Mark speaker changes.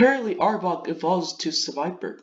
Speaker 1: Apparently Arbok evolves to Seviper.